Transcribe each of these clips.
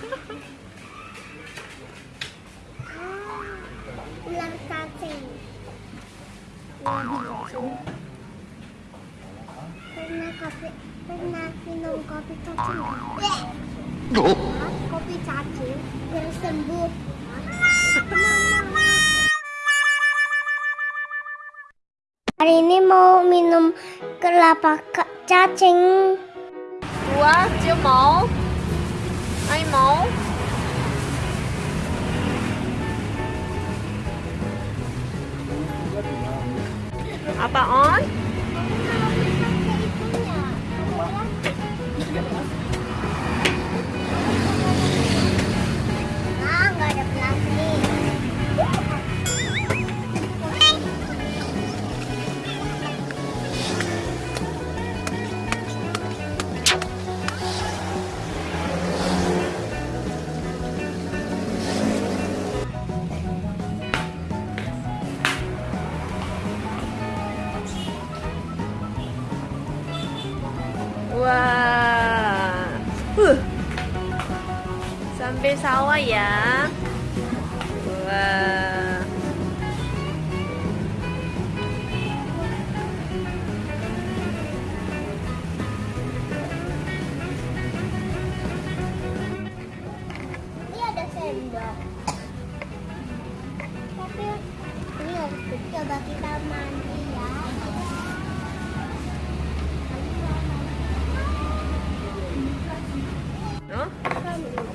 ular cacing pernah kopi pernah minum kopi cacing nggak? kopi cacing yang sembuh. Hari ini mau minum kelapa cacing Dua, chưa máu. Hi, Mo. Apa on? Sambil sawah ya. Wah. Ini ada sendok. Tapi ini harus coba kita mandi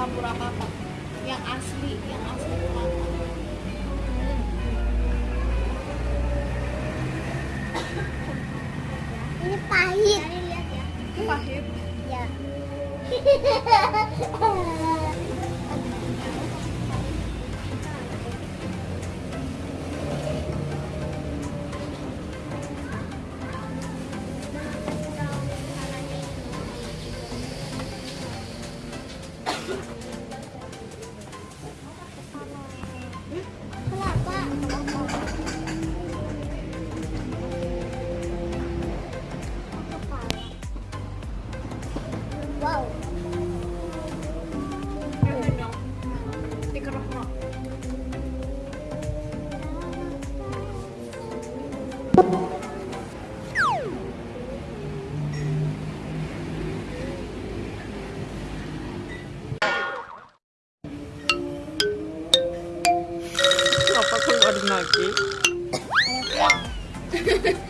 nggak dicampur apa-apa yang asli yang asli kelapa Ini pahit. lihat ya. pahit Ya. Apa keluarin lagi?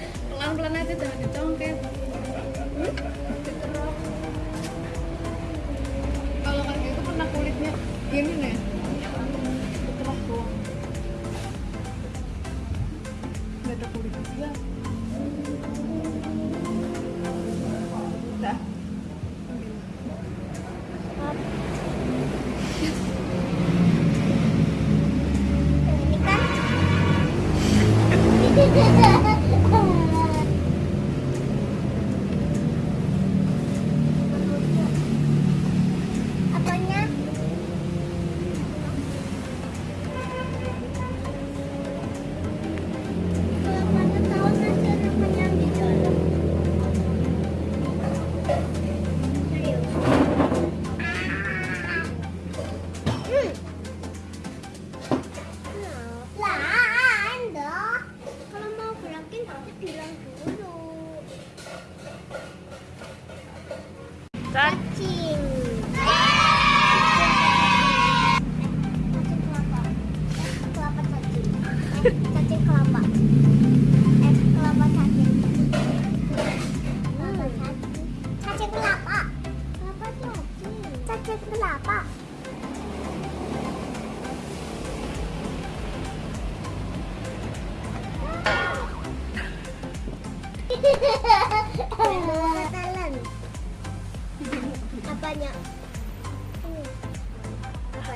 Apanya? Ini. Apa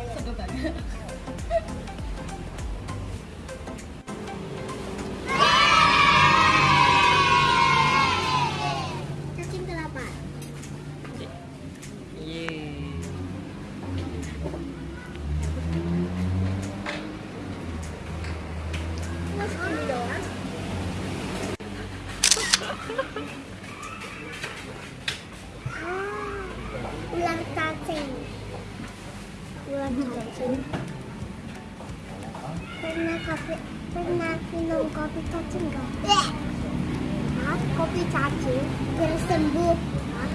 Hah? Kopi cacing biar sembuh. Hah?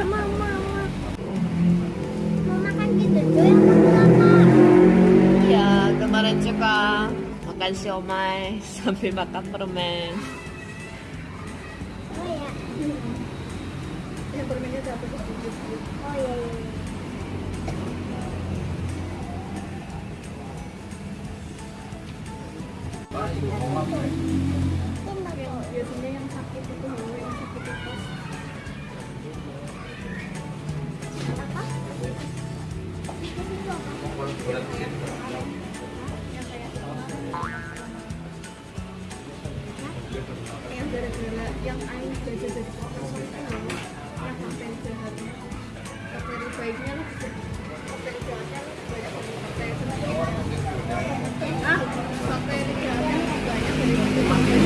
Mau, mau, makan gitu apa? Iya, kemarin juga makan siomay sambil makan permen. Oh ya. Yang permennya dapat tuh Oh iya iya. iya. Biasanya yang sakit itu loh yang sakit itu. Apa? yang kayak yang gara-gara yang air gajah dari kotor itu loh yang bakteri jahatnya. Bakteri baiknya lah bakteri jahatnya banyak bakteri ah lebih banyak dari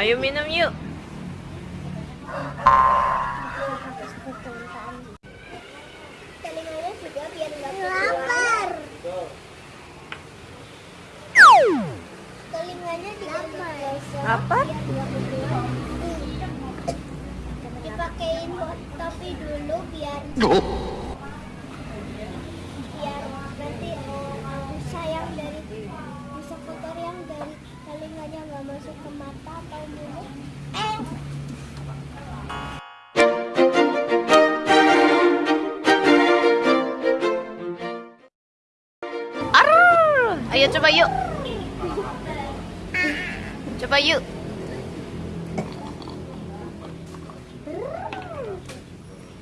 Ayo minum yuk. Lapar. Telinganya bergerak. Dipakein tapi dulu biar biar nanti oh, busa yang dari busa kotor yang dari telinganya nggak masuk ke mata atau mulut. Eh, Arr! Ayo coba yuk. Coba yuk.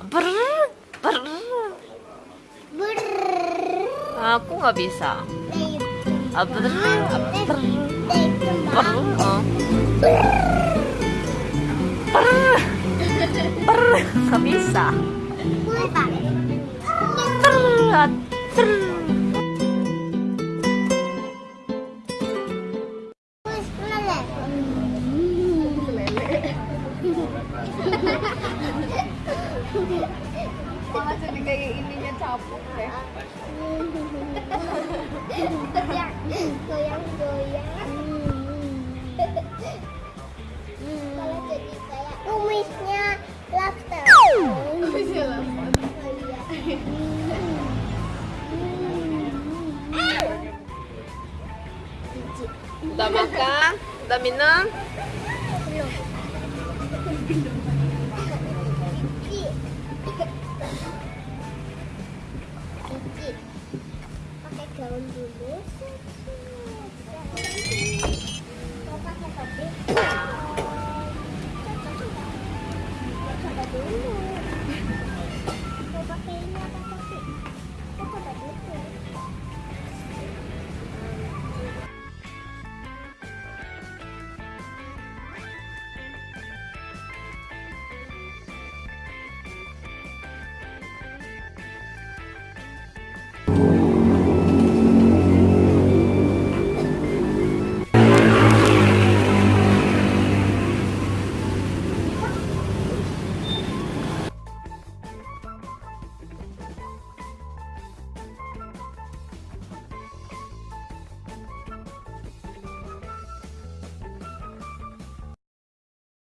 Brrr, brrr. brrrr. Aku nggak bisa. Nih, Ah, brrr, ah, brrr, oh. Brrr, nggak bisa. Ah, meleleh. malah jadi kayak ininya Goyang, goyang, goyang. Udah makan? Udah